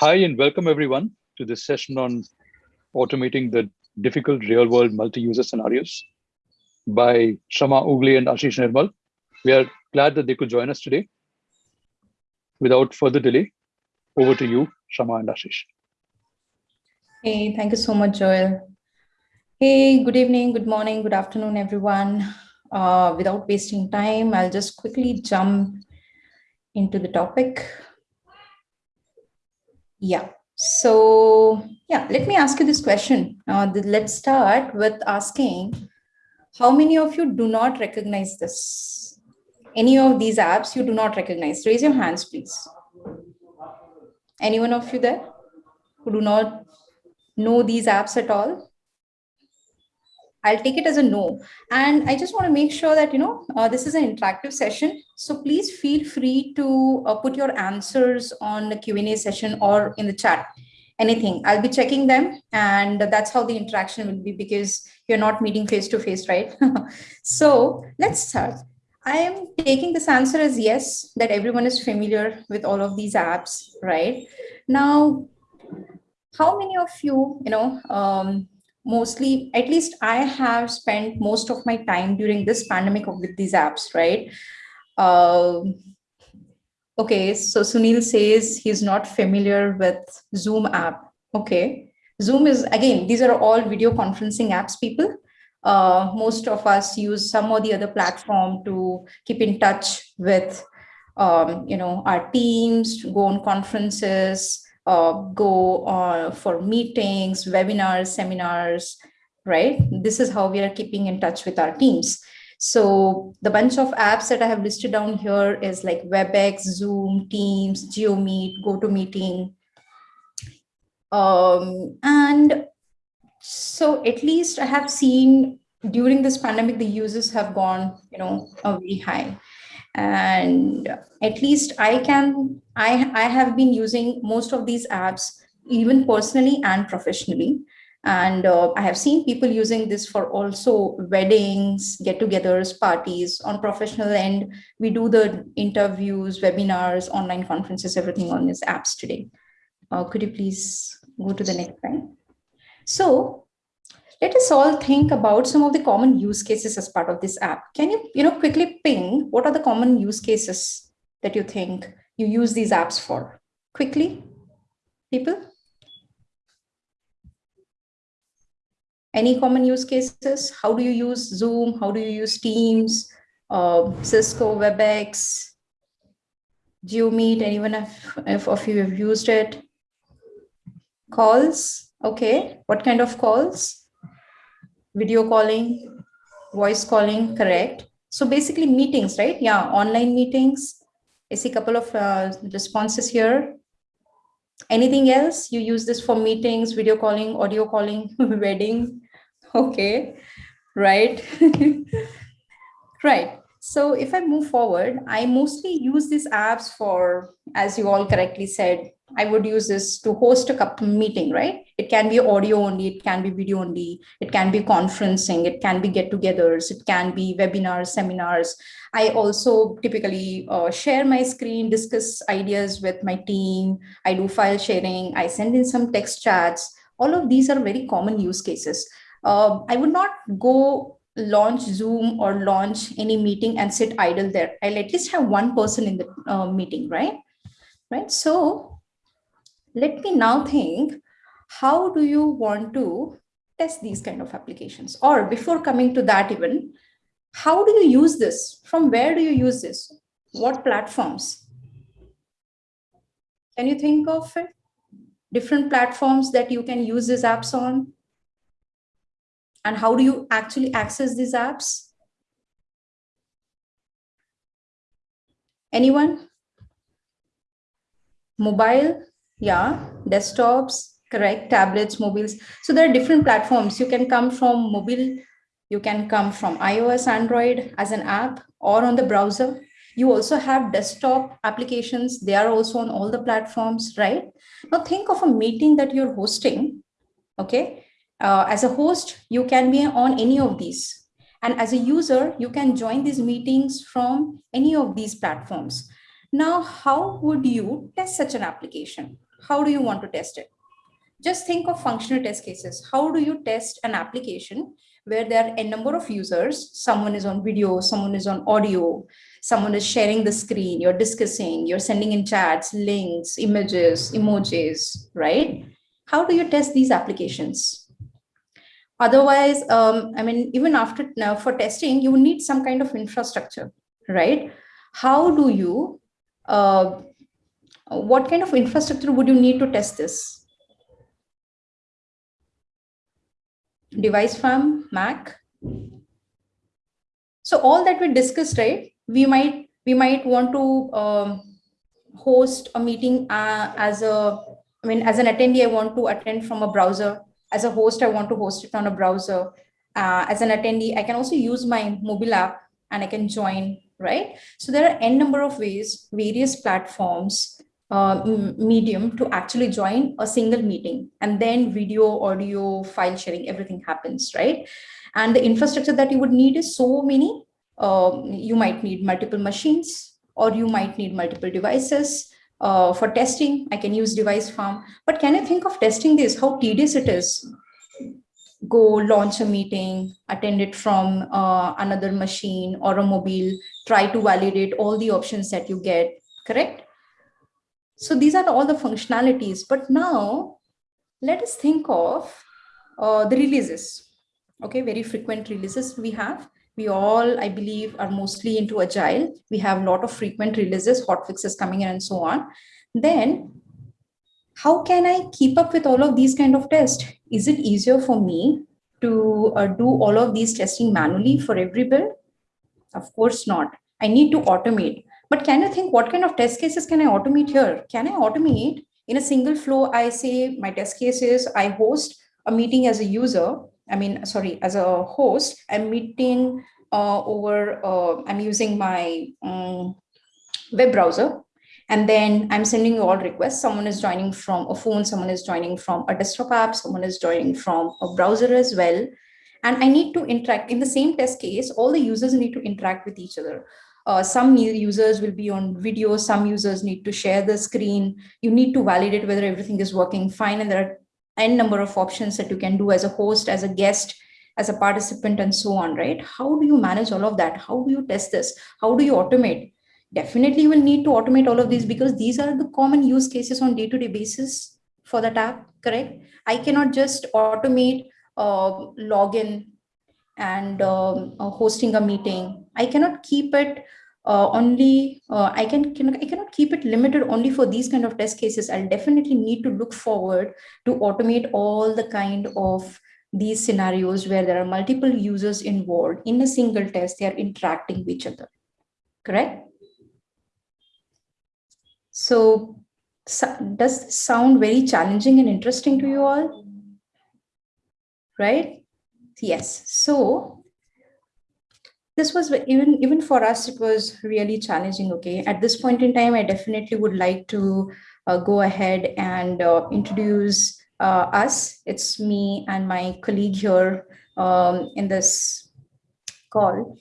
Hi, and welcome everyone to this session on automating the difficult real-world multi-user scenarios by Shama Ugale and Ashish Nirmal. We are glad that they could join us today. Without further delay, over to you, Shama and Ashish. Hey, thank you so much, Joel. Hey, good evening, good morning, good afternoon, everyone. Uh, without wasting time, I'll just quickly jump into the topic. Yeah. So yeah, let me ask you this question. Uh, let's start with asking, how many of you do not recognize this? Any of these apps you do not recognize? Raise your hands, please. Anyone of you there who do not know these apps at all? I'll take it as a no. And I just want to make sure that, you know, uh, this is an interactive session. So please feel free to uh, put your answers on the Q&A session or in the chat, anything. I'll be checking them and that's how the interaction will be because you're not meeting face to face, right? so let's start. I am taking this answer as yes, that everyone is familiar with all of these apps, right? Now, how many of you, you know, um, mostly, at least I have spent most of my time during this pandemic with these apps, right? Uh, okay, so Sunil says he's not familiar with Zoom app. Okay, Zoom is, again, these are all video conferencing apps, people. Uh, most of us use some or the other platform to keep in touch with, um, you know, our teams, go on conferences, uh, go on for meetings, webinars, seminars, right? This is how we are keeping in touch with our teams. So the bunch of apps that I have listed down here is like WebEx, Zoom, Teams, JioMeet, GoToMeeting. Um, and so at least I have seen during this pandemic, the users have gone, you know, very high and at least i can i i have been using most of these apps even personally and professionally. And uh, i have seen people using this for also weddings get-togethers parties. On professional end we do the interviews webinars online conferences everything on these apps today. Uh, could you please go to the next slide? So let us all think about some of the common use cases as part of this app. Can you, you know, quickly ping what are the common use cases that you think you use these apps for? Quickly, people? Any common use cases? How do you use Zoom? How do you use Teams, uh, Cisco, WebEx, JioMeet? Anyone of, if of you have used it? Calls? Okay. What kind of calls? Video calling, voice calling, correct. So basically meetings, right? Yeah, online meetings. I see a couple of uh, responses here. Anything else? You use this for meetings, video calling, audio calling, wedding. Okay, right. right. So if I move forward, I mostly use these apps for, as you all correctly said, I would use this to host a meeting, right? It can be audio only, it can be video only, it can be conferencing, it can be get-togethers, it can be webinars, seminars. I also typically uh, share my screen, discuss ideas with my team. I do file sharing, I send in some text chats. All of these are very common use cases. Uh, I would not go launch Zoom or launch any meeting and sit idle there. I'll at least have one person in the uh, meeting, right? Right. So let me now think, how do you want to test these kind of applications? Or before coming to that even, how do you use this? From where do you use this? What platforms? Can you think of it? Different platforms that you can use these apps on? And how do you actually access these apps? Anyone? Mobile? Yeah desktops correct tablets mobiles. So there are different platforms. You can come from mobile you can come from ios android as an app or on the browser. You also have desktop applications. They are also on all the platforms right? Now think of a meeting that you're hosting okay? Uh, as a host you can be on any of these. And as a user you can join these meetings from any of these platforms. Now how would you test such an application how do you want to test it? Just think of functional test cases. How do you test an application where there are a number of users, someone is on video, someone is on audio, someone is sharing the screen, you're discussing, you're sending in chats, links, images, emojis, right? How do you test these applications? Otherwise, um, I mean, even after now for testing, you need some kind of infrastructure, right? How do you, uh, what kind of infrastructure would you need to test this? Device farm, Mac. So all that we discussed, right? We might we might want to um, host a meeting uh, as a, I mean, as an attendee, I want to attend from a browser as a host, I want to host it on a browser. Uh, as an attendee, I can also use my mobile app and I can join, right? So there are n number of ways, various platforms, uh, medium to actually join a single meeting and then video, audio, file sharing, everything happens, right? And the infrastructure that you would need is so many. Um, you might need multiple machines or you might need multiple devices uh, for testing, I can use device farm. But can I think of testing this, how tedious it is? Go launch a meeting, attend it from uh, another machine or a mobile, try to validate all the options that you get, correct? So these are all the functionalities. But now let us think of uh, the releases. Okay, very frequent releases we have we all, I believe, are mostly into agile. We have a lot of frequent releases, hot fixes coming in and so on. Then how can I keep up with all of these kind of tests? Is it easier for me to uh, do all of these testing manually for every build? Of course not. I need to automate. But can you think what kind of test cases can I automate here? Can I automate in a single flow? I say my test cases, I host a meeting as a user I mean, sorry, as a host, I'm meeting uh, over, uh, I'm using my um, web browser. And then I'm sending all requests. Someone is joining from a phone, someone is joining from a desktop app, someone is joining from a browser as well. And I need to interact in the same test case, all the users need to interact with each other. Uh, some new users will be on video, some users need to share the screen. You need to validate whether everything is working fine. And there are n number of options that you can do as a host, as a guest, as a participant, and so on, right? How do you manage all of that? How do you test this? How do you automate? Definitely you will need to automate all of these because these are the common use cases on day-to-day -day basis for that app, correct? I cannot just automate uh, login and um, uh, hosting a meeting. I cannot keep it uh, only uh, I can, can I cannot keep it limited only for these kind of test cases. I'll definitely need to look forward to automate all the kind of these scenarios where there are multiple users involved in a single test, they are interacting with each other, correct? So, so does this sound very challenging and interesting to you all? Right? Yes. So this was even even for us it was really challenging okay? At this point in time i definitely would like to uh, go ahead and uh, introduce uh, us. It's me and my colleague here um, in this call.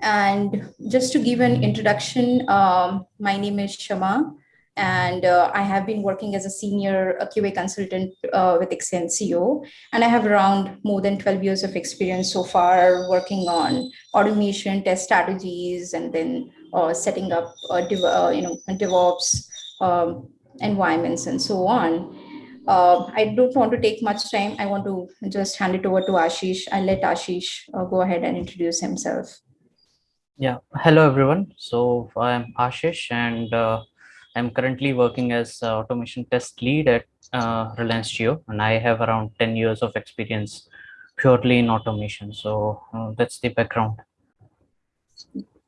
And just to give an introduction um, my name is shama and uh, I have been working as a senior QA consultant uh, with Exensio, and I have around more than 12 years of experience so far working on automation, test strategies, and then uh, setting up, uh, uh, you know, DevOps um, environments and so on. Uh, I don't want to take much time. I want to just hand it over to Ashish. I'll let Ashish go ahead and introduce himself. Yeah, hello everyone. So I'm Ashish and I'm currently working as automation test lead at uh, Reliance Jio, and I have around 10 years of experience purely in automation. So uh, that's the background.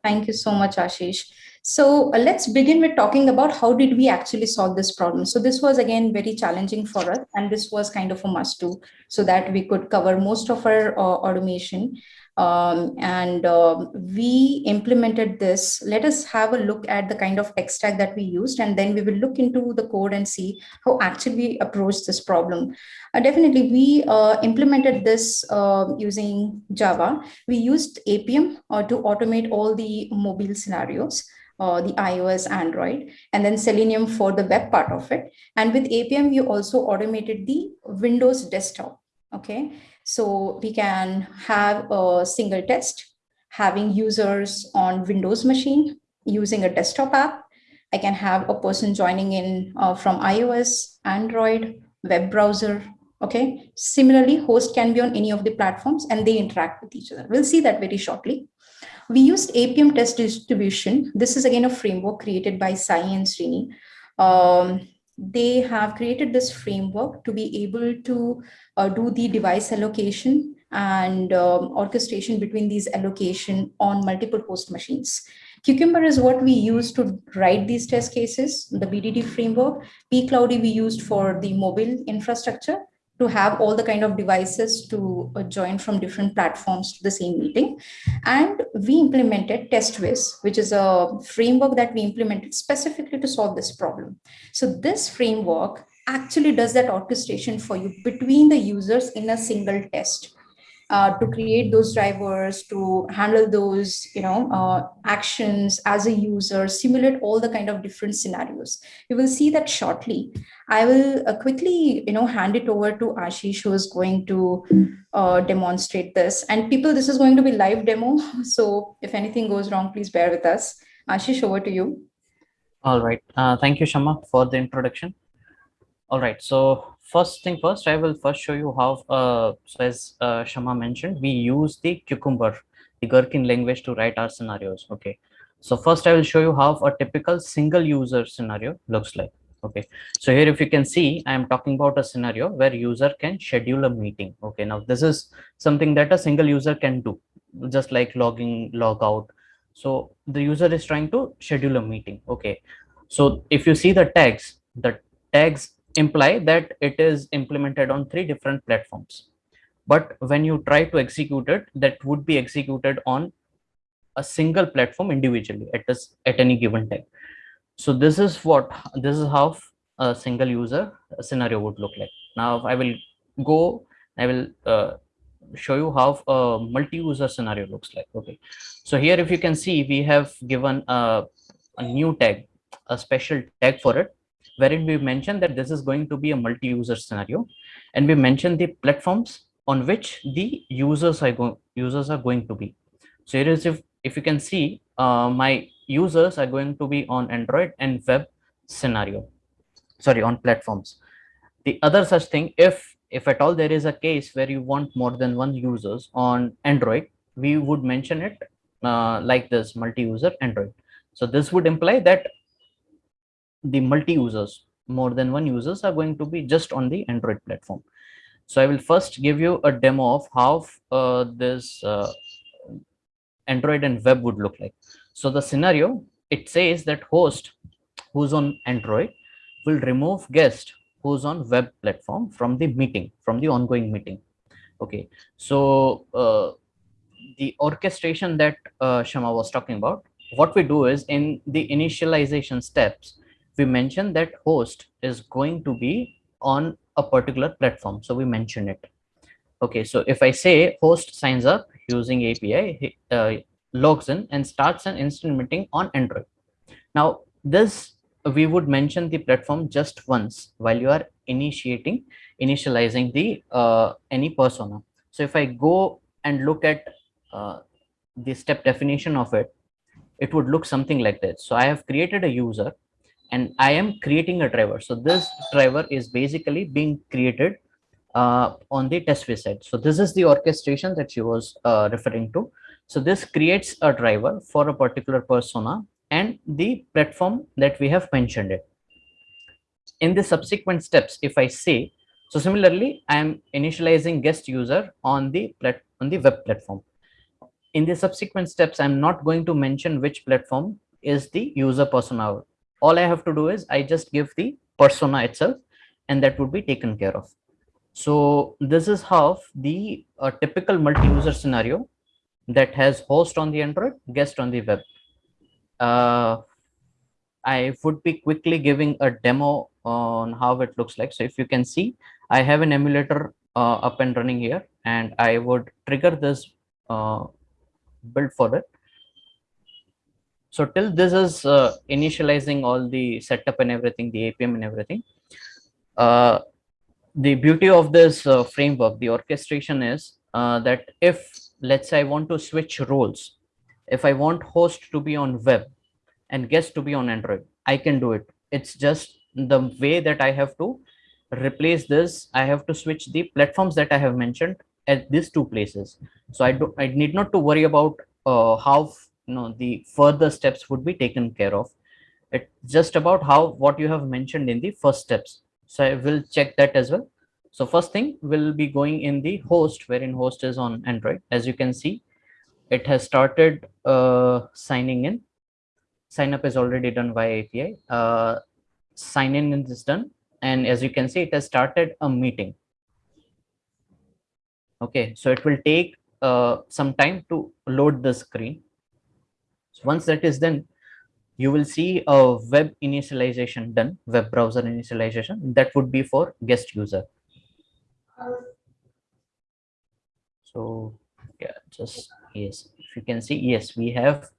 Thank you so much, Ashish. So uh, let's begin with talking about how did we actually solve this problem. So this was again very challenging for us, and this was kind of a must do so that we could cover most of our uh, automation. Um, and uh, we implemented this. Let us have a look at the kind of tech stack that we used, and then we will look into the code and see how actually we approach this problem. Uh, definitely, we uh, implemented this uh, using Java. We used Appium uh, to automate all the mobile scenarios. uh, the iOS, Android, and then Selenium for the web part of it. And with Appium, we also automated the Windows desktop. Okay, so we can have a single test having users on Windows machine using a desktop app. I can have a person joining in uh, from iOS, Android, web browser. Okay. Similarly, host can be on any of the platforms and they interact with each other. We'll see that very shortly. We used Appium test distribution. This is again a framework created by Sai and Srini. Um, they have created this framework to be able to uh, do the device allocation and um, orchestration between these allocation on multiple host machines. Cucumber is what we use to write these test cases, the BDD framework. pCloudy we used for the mobile infrastructure to have all the kind of devices to uh, join from different platforms to the same meeting. And we implemented TestWiz, which is a framework that we implemented specifically to solve this problem. So this framework actually does that orchestration for you between the users in a single test uh, to create those drivers, to handle those, you know, uh, actions as a user, simulate all the kind of different scenarios. You will see that shortly. I will uh, quickly, you know, hand it over to Ashish, who is going to uh, demonstrate this. And people, this is going to be live demo. So if anything goes wrong, please bear with us. Ashish, over to you. All right. Uh, thank you, Shama, for the introduction. All right. So first thing first, I will first show you how, uh, so as uh, Shama mentioned, we use the Cucumber, the Gherkin language to write our scenarios. Okay. So first I will show you how a typical single user scenario looks like. Okay. So here, if you can see, I am talking about a scenario where user can schedule a meeting. Okay. Now this is something that a single user can do just like logging, log out. So the user is trying to schedule a meeting. Okay. So if you see the tags, the tags imply that it is implemented on three different platforms. But when you try to execute it, that would be executed on a single platform individually at this at any given time. So this is what this is how a single user scenario would look like. Now I will go, I will uh, show you how a multi-user scenario looks like. Okay, so here if you can see, we have given a, a new tag, a special tag for it wherein we mentioned that this is going to be a multi-user scenario. And we mentioned the platforms on which the users are going users are going to be. So here is if if you can see uh, my users are going to be on android and web scenario. Sorry on platforms. The other such thing if if at all there is a case where you want more than one users on android we would mention it uh, like this multi-user android. So this would imply that the multi-users, more than one users are going to be just on the Android platform. So I will first give you a demo of how uh, this uh, Android and web would look like. So the scenario, it says that host who's on Android will remove guest who's on web platform from the meeting, from the ongoing meeting. Okay, so uh, the orchestration that uh, Shama was talking about, what we do is in the initialization steps, we mentioned that host is going to be on a particular platform. So we mention it. Okay, so if I say host signs up using API, uh, logs in and starts an instant meeting on Android. Now, this we would mention the platform just once while you are initiating, initializing the uh, any persona. So if I go and look at uh, the step definition of it, it would look something like this. So I have created a user and I am creating a driver. So this driver is basically being created uh, on the test side. So this is the orchestration that she was uh, referring to. So this creates a driver for a particular persona and the platform that we have mentioned it. In the subsequent steps, if I say, so similarly, I am initializing guest user on the plat on the web platform. In the subsequent steps, I'm not going to mention which platform is the user persona all I have to do is I just give the persona itself and that would be taken care of. So this is how the uh, typical multi-user scenario that has host on the Android, guest on the web. Uh, I would be quickly giving a demo on how it looks like. So if you can see, I have an emulator uh, up and running here, and I would trigger this uh, build for it. So till this is uh, initializing all the setup and everything, the Appium and everything. Uh, the beauty of this uh, framework, the orchestration is uh, that if, let's say I want to switch roles, if I want host to be on web and guest to be on Android, I can do it. It's just the way that I have to replace this. I have to switch the platforms that I have mentioned at these two places. So I do I need not to worry about uh, how you know the further steps would be taken care of. It's just about how what you have mentioned in the first steps. So I will check that as well. So first thing will be going in the host wherein host is on Android. As you can see, it has started uh, signing in. Sign up is already done via API. Uh, sign in is done. And as you can see, it has started a meeting. Okay, so it will take uh, some time to load the screen. So once that is done, you will see a web initialization done, web browser initialization. That would be for guest user. So yeah, just yes, if you can see, yes, we have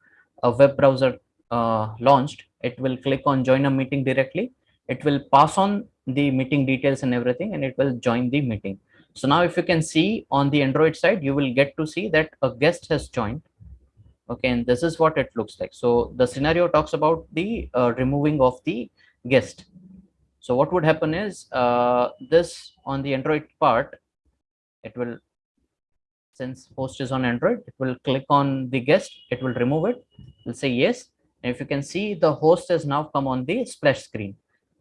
a web browser uh, launched. It will click on join a meeting directly. It will pass on the meeting details and everything, and it will join the meeting. So now if you can see on the Android side, you will get to see that a guest has joined. Okay, and this is what it looks like. So the scenario talks about the uh, removing of the guest. So what would happen is uh, this on the Android part, it will, since host is on Android, it will click on the guest, it will remove it, will say yes. And if you can see the host has now come on the splash screen.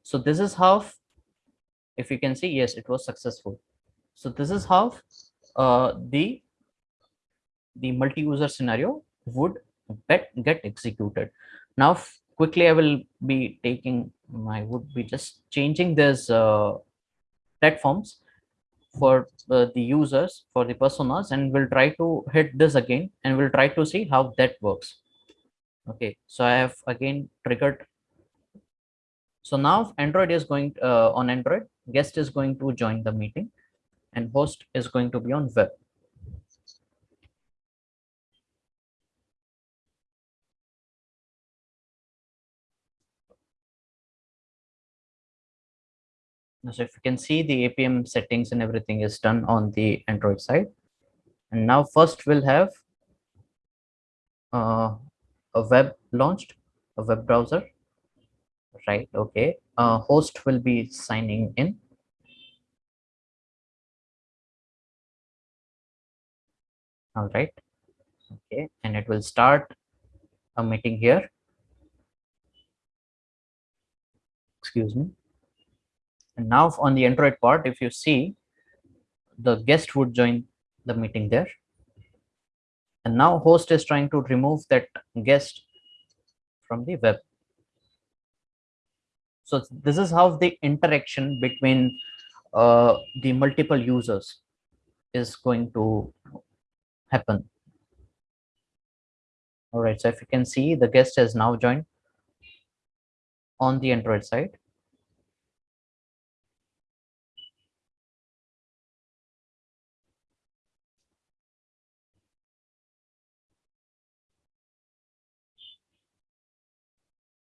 So this is how, if you can see, yes, it was successful. So this is how uh, the the multi-user scenario would get, get executed. Now, quickly, I will be taking, I would be just changing this uh, platforms for uh, the users, for the personas, and we'll try to hit this again, and we'll try to see how that works. Okay, so I have again triggered. So now Android is going uh, on Android, guest is going to join the meeting and host is going to be on web. So if you can see the Appium settings and everything is done on the Android side. And now first we'll have uh, a web launched, a web browser, right? Okay. Uh, host will be signing in. all right okay and it will start a meeting here excuse me and now on the android part if you see the guest would join the meeting there and now host is trying to remove that guest from the web so this is how the interaction between uh, the multiple users is going to happen. All right, so if you can see the guest has now joined on the Android side.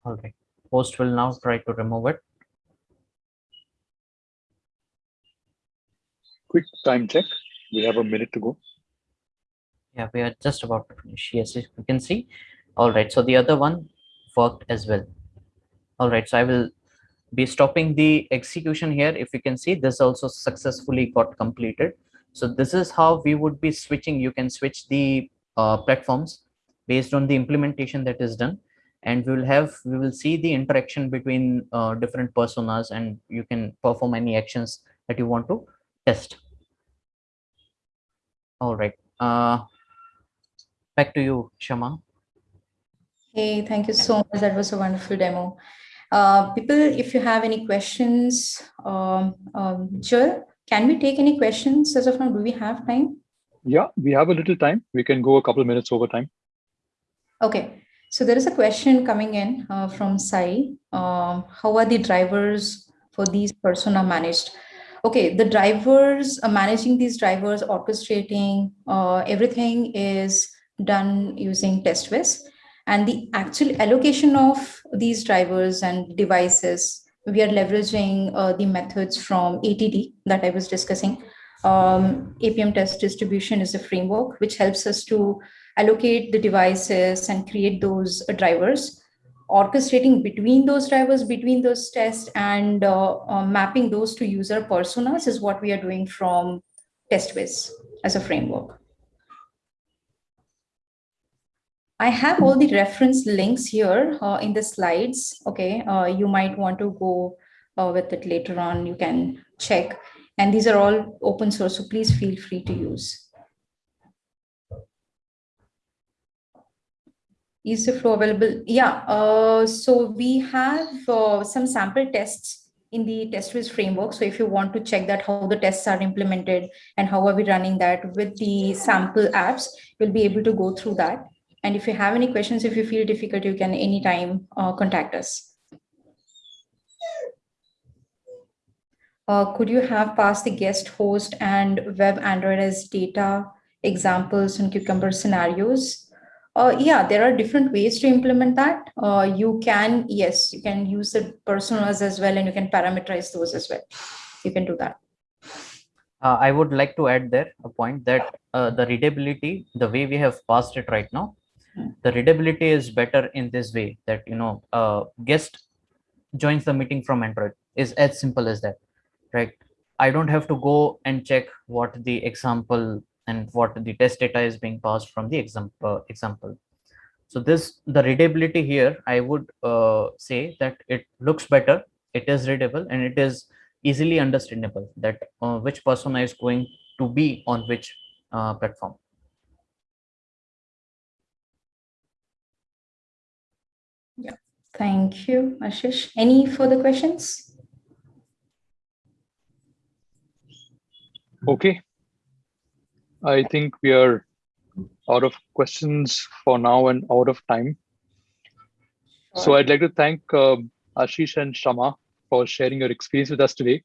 All right, host will now try to remove it. Quick time check. We have a minute to go. Yeah we are just about to finish. Yes you can see. All right so the other one worked as well. All right so i will be stopping the execution here. If you can see this also successfully got completed. So this is how we would be switching. You can switch the uh, platforms based on the implementation that is done and we will have we will see the interaction between uh, different personas and you can perform any actions that you want to test all right uh, back to you, Shama. Hey, thank you so much. That was a wonderful demo. Uh, people, if you have any questions, um, um, Joel, can we take any questions as of now? Do we have time? Yeah, we have a little time. We can go a couple minutes over time. Okay. So there is a question coming in uh, from Sai. Um, how are the drivers for these persona managed? Okay, the drivers, uh, managing these drivers, orchestrating, uh, everything is done using TestWiz. And the actual allocation of these drivers and devices, we are leveraging uh, the methods from ATD that I was discussing. Um, Appium test distribution is a framework which helps us to allocate the devices and create those uh, drivers orchestrating between those drivers, between those tests, and uh, uh, mapping those to user personas is what we are doing from TestWiz as a framework. I have all the reference links here uh, in the slides. Okay, uh, you might want to go uh, with it later on. You can check. And these are all open source, so please feel free to use. Is the flow available? Yeah, uh, so we have uh, some sample tests in the TestWiz framework. So if you want to check that how the tests are implemented and how are we running that with the sample apps, you'll be able to go through that. And if you have any questions, if you feel difficult, you can anytime uh, contact us. Uh, could you have passed the guest host and web Android as data examples and cucumber scenarios? Uh, yeah, there are different ways to implement that. Uh, you can, yes, you can use the personas as well, and you can parameterize those as well. You can do that. Uh, I would like to add there a point that uh, the readability, the way we have passed it right now, Hmm. the readability is better in this way that, you know, uh, guest joins the meeting from Android is as simple as that, right? I don't have to go and check what the example and what the test data is being passed from the example example so this the readability here i would uh, say that it looks better it is readable and it is easily understandable that uh, which persona is going to be on which uh, platform Yeah, thank you, Ashish. Any further questions? Okay. I think we are out of questions for now and out of time. So I'd like to thank um Ashish and Shama for sharing your experience with us today.